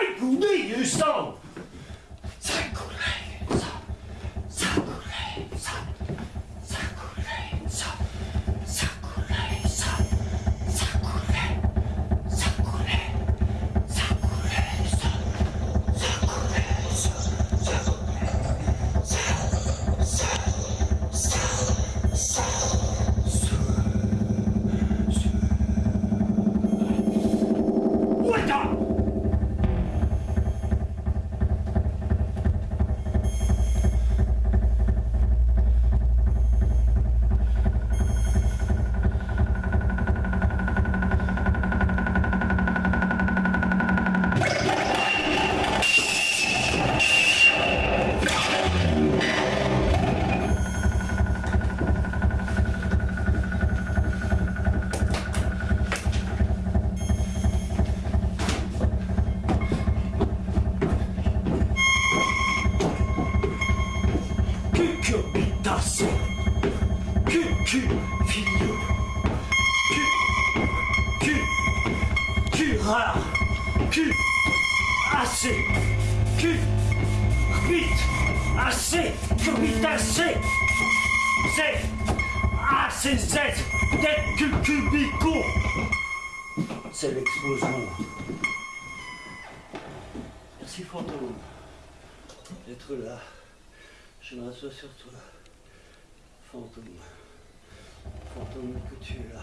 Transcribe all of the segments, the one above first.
Don't me, you stole. cul, assez, cul, bite, assez, bite, assez, z, assez, z, tête, cul, cubico. C'est l'explosion. Merci fantôme d'être là. Je me sur toi. Fantôme. Fantôme que tu es là.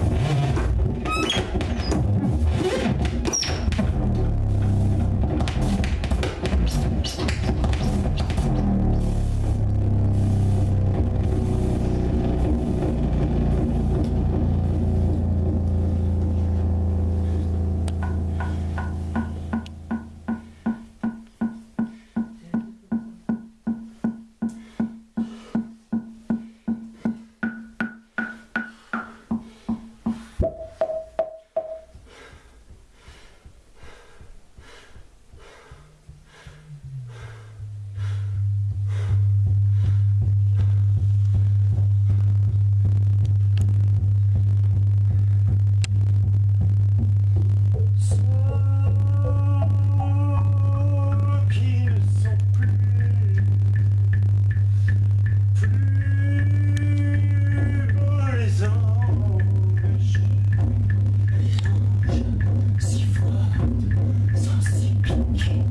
attention.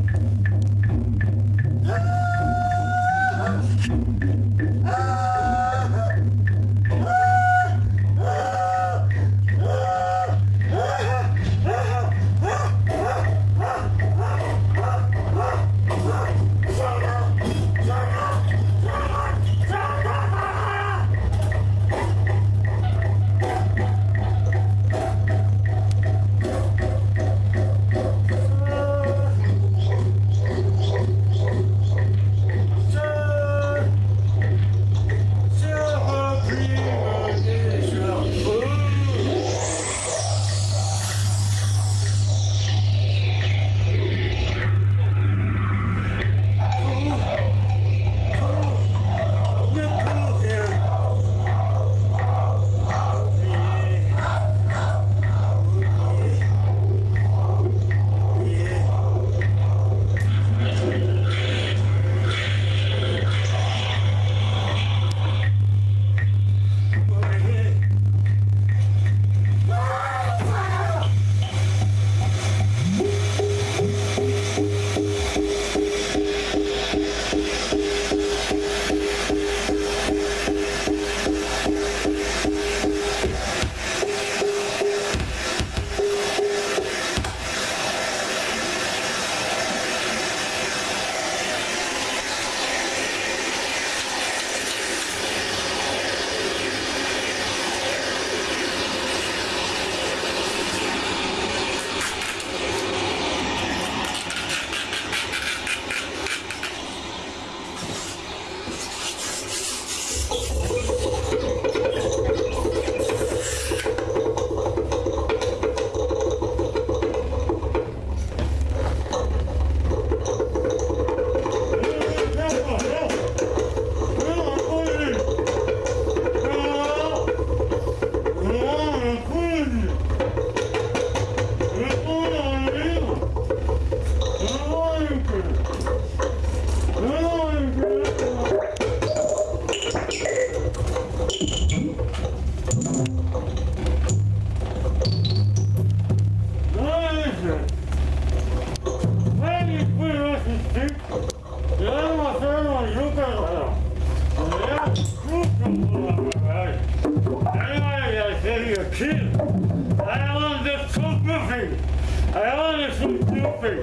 앞에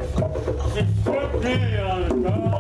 앞에 그렇게 해야 하니까?